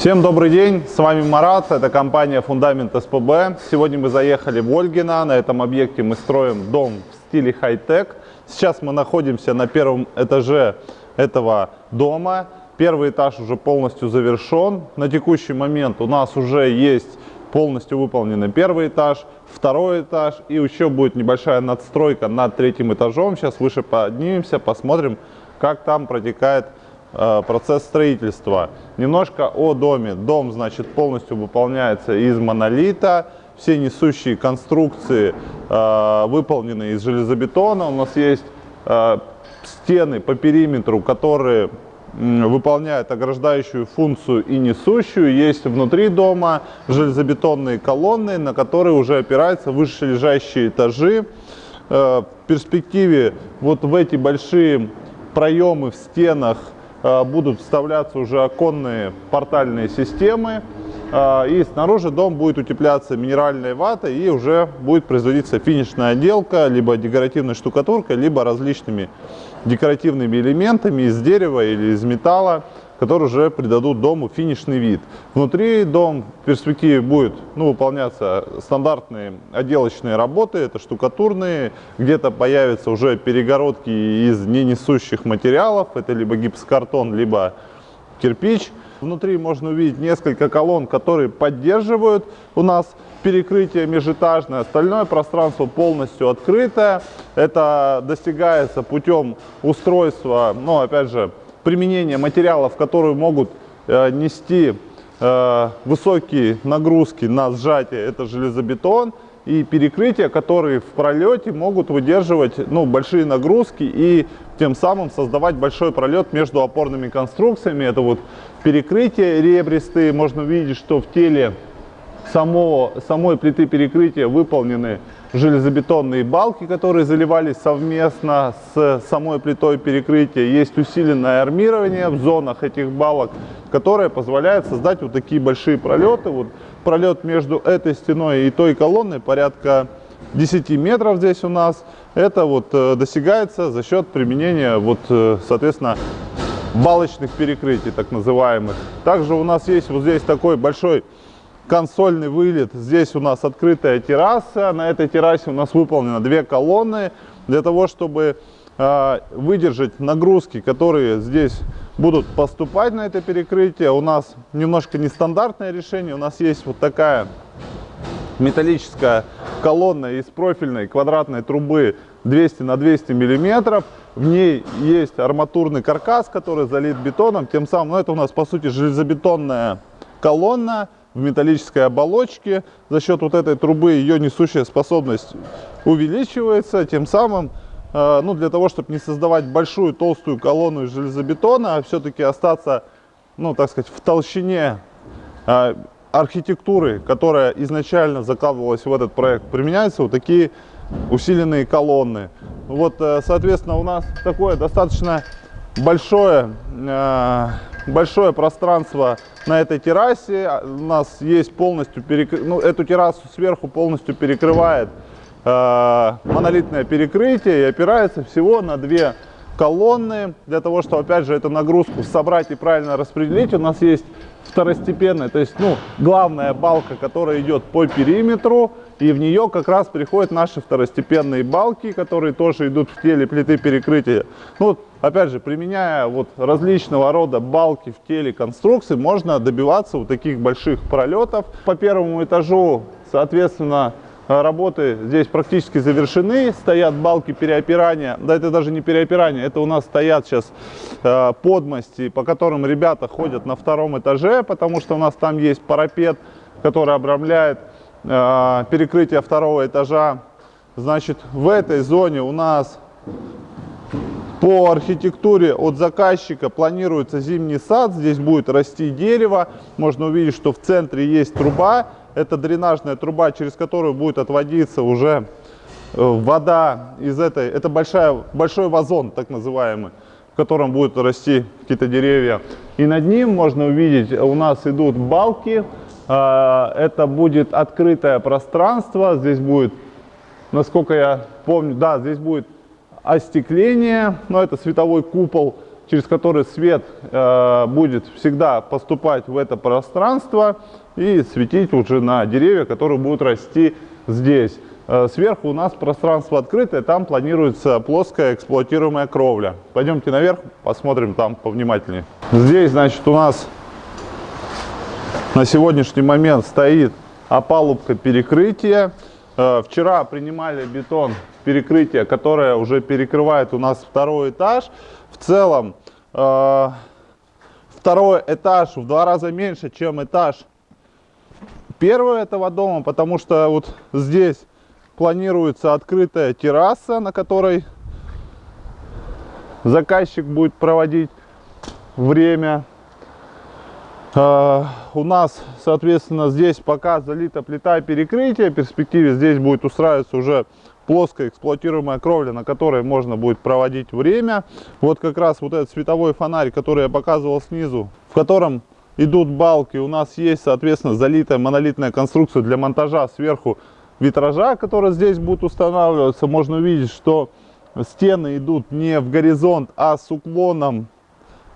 Всем добрый день, с вами Марат, это компания Фундамент СПБ. Сегодня мы заехали в Ольгино, на этом объекте мы строим дом в стиле хай-тек. Сейчас мы находимся на первом этаже этого дома. Первый этаж уже полностью завершен. На текущий момент у нас уже есть полностью выполненный первый этаж, второй этаж и еще будет небольшая надстройка над третьим этажом. Сейчас выше поднимемся, посмотрим, как там протекает процесс строительства. Немножко о доме. Дом, значит, полностью выполняется из монолита. Все несущие конструкции э, выполнены из железобетона. У нас есть э, стены по периметру, которые выполняют ограждающую функцию и несущую. Есть внутри дома железобетонные колонны, на которые уже опираются вышележащие этажи. Э, в перспективе вот в эти большие проемы в стенах Э, будут вставляться уже оконные портальные системы. Э, и снаружи дом будет утепляться минеральной ватой и уже будет производиться финишная отделка, либо декоративной штукатуркой, либо различными декоративными элементами из дерева или из металла которые уже придадут дому финишный вид. Внутри дом в перспективе будет ну, выполняться стандартные отделочные работы, это штукатурные, где-то появятся уже перегородки из ненесущих материалов, это либо гипсокартон, либо кирпич. Внутри можно увидеть несколько колонн, которые поддерживают у нас перекрытие межэтажное. Остальное пространство полностью открытое. Это достигается путем устройства, ну, опять же, применение материалов, которые могут э, нести э, высокие нагрузки на сжатие, это железобетон, и перекрытия, которые в пролете могут выдерживать ну, большие нагрузки и тем самым создавать большой пролет между опорными конструкциями. Это вот перекрытия ребристые. Можно видеть, что в теле самого, самой плиты перекрытия выполнены железобетонные балки, которые заливались совместно с самой плитой перекрытия. Есть усиленное армирование в зонах этих балок, которое позволяет создать вот такие большие пролеты. Вот пролет между этой стеной и той колонной порядка 10 метров здесь у нас. Это вот э, достигается за счет применения, вот, э, соответственно, балочных перекрытий, так называемых. Также у нас есть вот здесь такой большой консольный вылет. Здесь у нас открытая терраса. На этой террасе у нас выполнено две колонны для того, чтобы э, выдержать нагрузки, которые здесь будут поступать на это перекрытие. У нас немножко нестандартное решение. У нас есть вот такая металлическая колонна из профильной квадратной трубы 200 на 200 миллиметров. В ней есть арматурный каркас, который залит бетоном. Тем самым, ну, это у нас по сути железобетонная колонна в металлической оболочке. За счет вот этой трубы ее несущая способность увеличивается, тем самым, э, ну, для того, чтобы не создавать большую толстую колонну из железобетона, а все-таки остаться, ну, так сказать, в толщине э, архитектуры, которая изначально закладывалась в этот проект, применяются вот такие усиленные колонны. Вот, э, соответственно, у нас такое достаточно большое большое пространство на этой террасе. А, у нас есть полностью, перек... ну, эту террасу сверху полностью перекрывает э, монолитное перекрытие и опирается всего на две колонны. Для того, чтобы, опять же, эту нагрузку собрать и правильно распределить, у нас есть второстепенная, то есть, ну, главная балка, которая идет по периметру, и в нее как раз приходят наши второстепенные балки, которые тоже идут в теле плиты перекрытия. Ну, опять же, применяя вот различного рода балки в теле конструкции, можно добиваться вот таких больших пролетов. По первому этажу, соответственно, работы здесь практически завершены, стоят балки переопирания, да это даже не переопирание, это у нас стоят сейчас э, подмости, по которым ребята ходят на втором этаже, потому что у нас там есть парапет, который обрамляет э, перекрытие второго этажа. Значит, в этой зоне у нас по архитектуре от заказчика планируется зимний сад. Здесь будет расти дерево. Можно увидеть, что в центре есть труба. Это дренажная труба, через которую будет отводиться уже э, вода из этой. Это большая, большой вазон, так называемый, в котором будут расти какие-то деревья. И над ним можно увидеть, у нас идут балки а, это будет открытое пространство. Здесь будет, насколько я помню, да, здесь будет остекление, но это световой купол через который свет э, будет всегда поступать в это пространство и светить уже на деревья, которые будут расти здесь. Э, сверху у нас пространство открытое, там планируется плоская эксплуатируемая кровля. Пойдемте наверх, посмотрим там повнимательнее. Здесь, значит, у нас на сегодняшний момент стоит опалубка перекрытия. Э, вчера принимали бетон перекрытие, которое уже перекрывает у нас второй этаж. В целом, второй этаж в два раза меньше, чем этаж первого этого дома, потому что вот здесь планируется открытая терраса, на которой заказчик будет проводить время. Uh, у нас, соответственно, здесь пока залита плита перекрытия. В перспективе здесь будет устраиваться уже плоская эксплуатируемая кровля, на которой можно будет проводить время. Вот как раз вот этот световой фонарь, который я показывал снизу, в котором идут балки. У нас есть, соответственно, залитая монолитная конструкция для монтажа сверху витража, который здесь будет устанавливаться. Можно увидеть, что стены идут не в горизонт, а с уклоном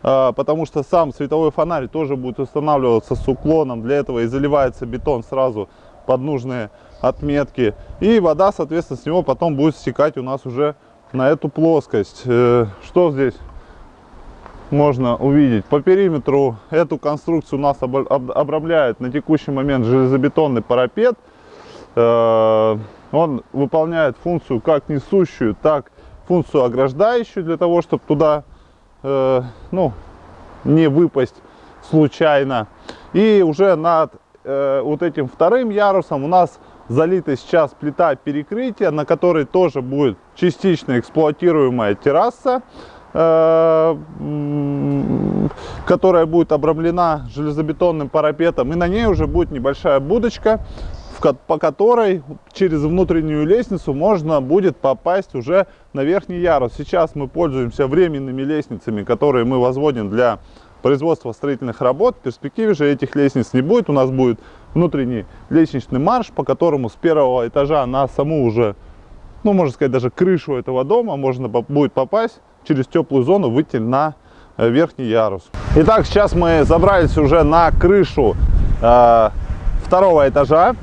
а, потому что сам световой фонарь тоже будет устанавливаться с уклоном. Для этого и заливается бетон сразу под нужные отметки. И вода, соответственно, с него потом будет стекать у нас уже на эту плоскость. Э, что здесь можно увидеть? По периметру эту конструкцию у нас обрамляет на текущий момент железобетонный парапет. Э, он выполняет функцию как несущую, так функцию ограждающую, для того, чтобы туда э, ну, не выпасть случайно. И уже над э, вот этим вторым ярусом у нас залита сейчас плита перекрытия, на которой тоже будет частично эксплуатируемая терраса, э, которая будет обрамлена железобетонным парапетом. И на ней уже будет небольшая будочка, по которой через внутреннюю лестницу можно будет попасть уже на верхний ярус. Сейчас мы пользуемся временными лестницами, которые мы возводим для производства строительных работ. В перспективе же этих лестниц не будет. У нас будет внутренний лестничный марш, по которому с первого этажа на саму уже, ну, можно сказать, даже крышу этого дома можно будет попасть через теплую зону, выйти на э, верхний ярус. Итак, сейчас мы забрались уже на крышу э, второго этажа.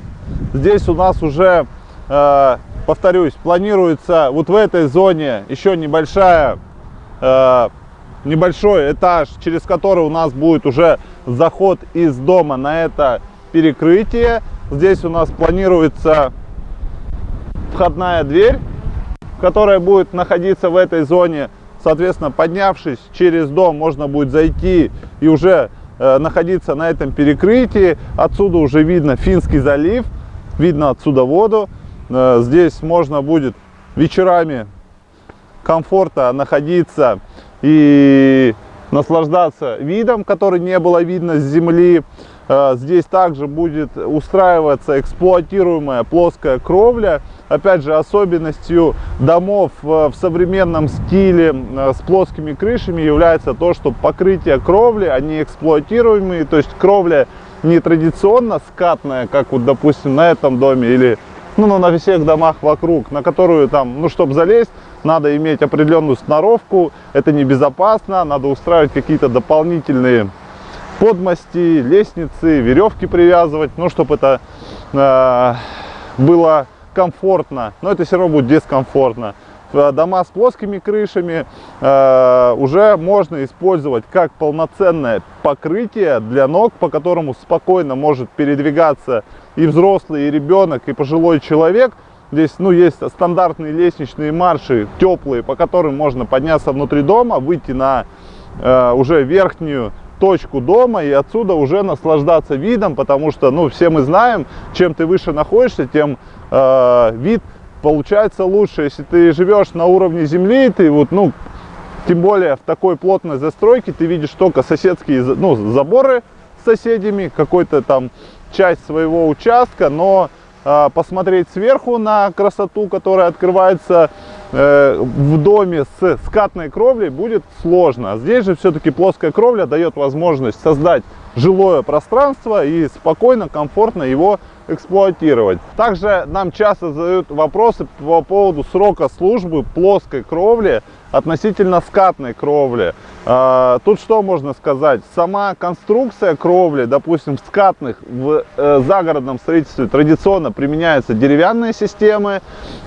Здесь у нас уже, э, повторюсь, планируется вот в этой зоне еще небольшая, э, небольшой этаж, через который у нас будет уже заход из дома на это перекрытие. Здесь у нас планируется входная дверь, которая будет находиться в этой зоне. Соответственно, поднявшись через дом, можно будет зайти и уже э, находиться на этом перекрытии. Отсюда уже видно Финский залив видно отсюда воду. Э, здесь можно будет вечерами комфортно находиться и наслаждаться видом, который не было видно с земли. Э, здесь также будет устраиваться эксплуатируемая плоская кровля. Опять же, особенностью домов в современном стиле э, с плоскими крышами является то, что покрытие кровли, они эксплуатируемые, то есть кровля не традиционно скатная, как вот, допустим, на этом доме или ну, на всех домах вокруг, на которую там, ну, чтобы залезть, надо иметь определенную сноровку, это небезопасно, надо устраивать какие-то дополнительные подмости, лестницы, веревки привязывать, ну, чтобы это э, было комфортно, но это все равно будет дискомфортно. Э, дома с плоскими крышами э, уже можно использовать как полноценное покрытие для ног, по которому спокойно может передвигаться и взрослый, и ребенок, и пожилой человек. Здесь ну, есть стандартные лестничные марши, теплые, по которым можно подняться внутри дома, выйти на э, уже верхнюю точку дома и отсюда уже наслаждаться видом, потому что, ну, все мы знаем, чем ты выше находишься, тем э, вид получается лучше. Если ты живешь на уровне земли, ты вот, ну, тем более в такой плотной застройке, ты видишь только соседские, ну, заборы с соседями, какой-то там часть своего участка, но э, посмотреть сверху на красоту, которая открывается в доме с скатной кровлей, будет сложно. Здесь же все-таки плоская кровля дает возможность создать жилое пространство и спокойно, комфортно его эксплуатировать. Также нам часто задают вопросы по поводу срока службы плоской кровли относительно скатной кровли. А, тут что можно сказать? Сама конструкция кровли, допустим, в скатных, в э, загородном строительстве традиционно применяются деревянные системы.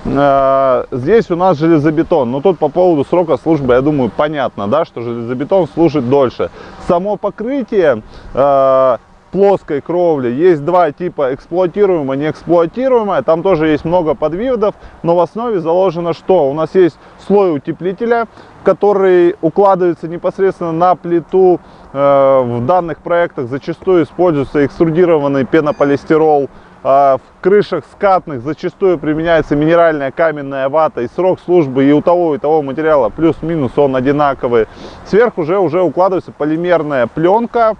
А, здесь у нас железобетон. Но тут по поводу срока службы, я думаю, понятно, да, что железобетон служит дольше. Само покрытие а, плоской кровли. Есть два типа, эксплуатируемая, неэксплуатируемая. Там тоже есть много подвидов, но в основе заложено что? У нас есть слой утеплителя, который укладывается непосредственно на плиту. Э, в данных проектах зачастую используется экструдированный пенополистирол. А в крышах скатных зачастую применяется минеральная каменная вата. И срок службы и у того, и того материала плюс-минус он одинаковый. Сверху уже, уже укладывается полимерная пленка.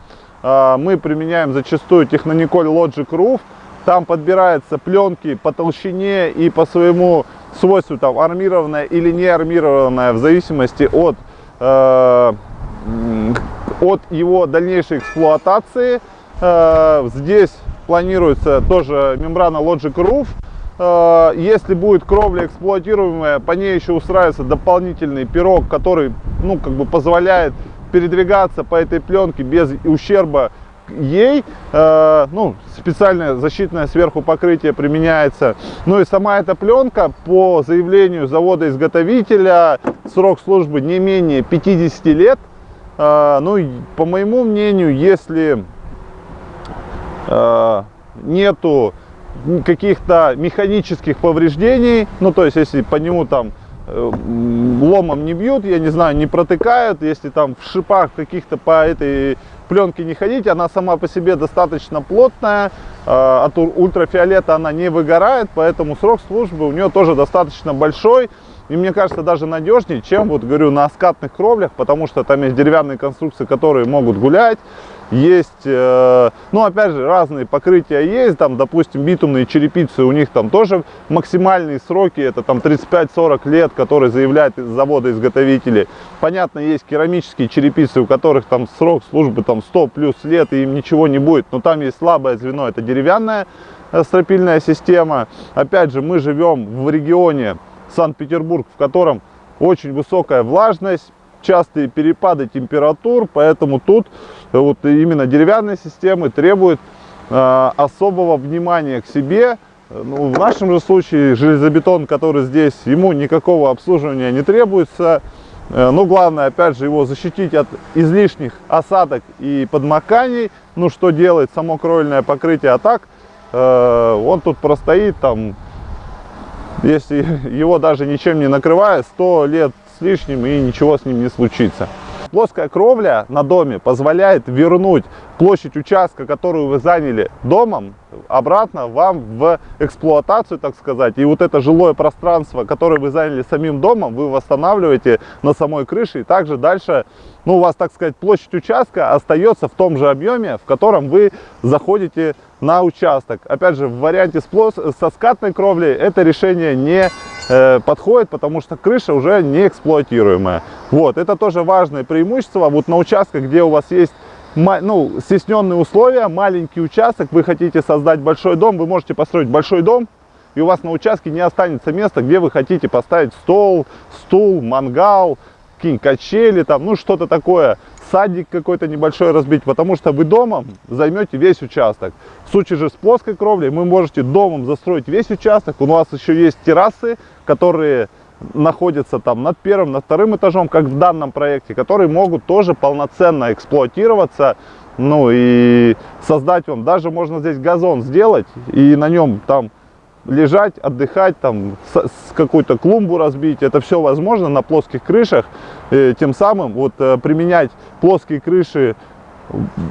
А, мы применяем зачастую Technonicol Logic Roof. Там подбираются пленки по толщине и по своему свойству, там армированная или не армированная, в зависимости от, э, от его дальнейшей эксплуатации. Э, здесь планируется тоже мембрана Logic Roof. Э, если будет кровля эксплуатируемая, по ней еще устраивается дополнительный пирог, который ну, как бы позволяет передвигаться по этой пленке без ущерба ей. Э, ну, специальное защитное сверху покрытие применяется. Ну и сама эта пленка по заявлению завода-изготовителя срок службы не менее 50 лет. Э, ну, по моему мнению, если э, нету каких-то механических повреждений, ну то есть если по нему там ломом не бьют, я не знаю, не протыкают, если там в шипах каких-то по этой пленке не ходить, она сама по себе достаточно плотная, э, от ультрафиолета она не выгорает, поэтому срок службы у нее тоже достаточно большой. И мне кажется, даже надежнее, чем, вот говорю, на скатных кровлях, потому что там есть деревянные конструкции, которые могут гулять. Есть, э, ну, опять же, разные покрытия есть. Там, допустим, битумные черепицы, у них там тоже максимальные сроки, это там 35-40 лет, которые заявляют из завода изготовители. Понятно, есть керамические черепицы, у которых там срок службы там 100 плюс лет, и им ничего не будет. Но там есть слабое звено, это деревянная э, стропильная система. Опять же, мы живем в регионе, Санкт-Петербург, в котором очень высокая влажность, частые перепады температур, поэтому тут вот именно деревянные системы требуют э, особого внимания к себе. Ну, в нашем же случае железобетон, который здесь, ему никакого обслуживания не требуется. Э, ну, главное, опять же, его защитить от излишних осадок и подмоканий. Ну, что делает само кровельное покрытие, а так э, он тут простоит там если его даже ничем не накрывая, 100 лет с лишним и ничего с ним не случится. Плоская кровля на доме позволяет вернуть площадь участка, которую вы заняли домом, обратно вам в эксплуатацию, так сказать. И вот это жилое пространство, которое вы заняли самим домом, вы восстанавливаете на самой крыше. И также дальше, ну, у вас, так сказать, площадь участка остается в том же объеме, в котором вы заходите на участок. Опять же, в варианте с плос... со скатной кровлей это решение не э, подходит, потому что крыша уже не эксплуатируемая. Вот, это тоже важное преимущество. Вот на участках, где у вас есть ну, стесненные условия, маленький участок, вы хотите создать большой дом, вы можете построить большой дом, и у вас на участке не останется места, где вы хотите поставить стол, стул, мангал, какие-нибудь качели, там, ну, что-то такое, садик какой-то небольшой разбить, потому что вы домом займете весь участок. В случае же с плоской кровлей вы можете домом застроить весь участок, у вас еще есть террасы, которые находятся там над первым, над вторым этажом, как в данном проекте, которые могут тоже полноценно эксплуатироваться, ну и создать вам, даже можно здесь газон сделать и на нем там лежать, отдыхать, там какую-то клумбу разбить, это все возможно на плоских крышах, э, тем самым вот э, применять плоские крыши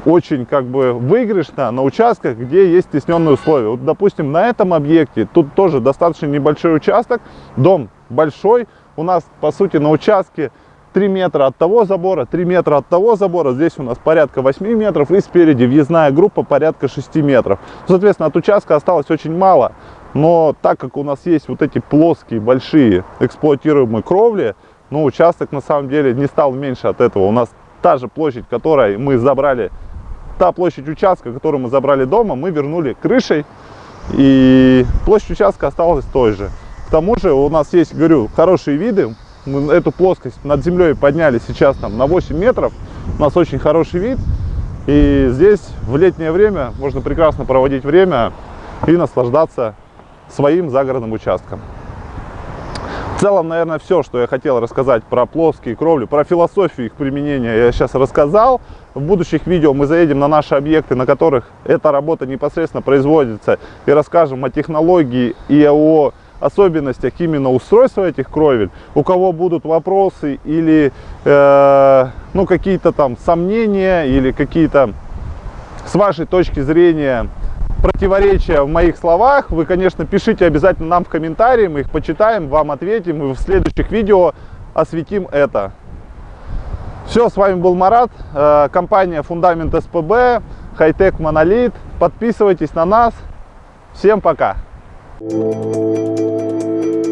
очень как бы выигрышно на участках, где есть стесненные условия. Вот, допустим, на этом объекте, тут тоже достаточно небольшой участок, дом большой, у нас по сути на участке 3 метра от того забора, 3 метра от того забора, здесь у нас порядка 8 метров и спереди въездная группа порядка 6 метров. Соответственно, от участка осталось очень мало, но так как у нас есть вот эти плоские, большие эксплуатируемые кровли, ну, участок на самом деле не стал меньше от этого. У нас та же площадь, которой мы забрали, та площадь участка, которую мы забрали дома, мы вернули крышей, и площадь участка осталась той же. К тому же у нас есть, говорю, хорошие виды, Мы эту плоскость над землей подняли сейчас там на 8 метров. У нас очень хороший вид. И здесь в летнее время можно прекрасно проводить время и наслаждаться своим загородным участком. В целом, наверное, все, что я хотел рассказать про плоские кровли, про философию их применения я сейчас рассказал. В будущих видео мы заедем на наши объекты, на которых эта работа непосредственно производится, и расскажем о технологии и о особенностях именно устройства этих кровель. У кого будут вопросы или э, ну, какие-то там сомнения или какие-то с вашей точки зрения противоречия в моих словах, вы, конечно, пишите обязательно нам в комментарии, мы их почитаем, вам ответим, и в следующих видео осветим это. Все, с вами был Марат, э, компания Фундамент СПБ, Хайтек Монолит. Подписывайтесь на нас. Всем пока! Música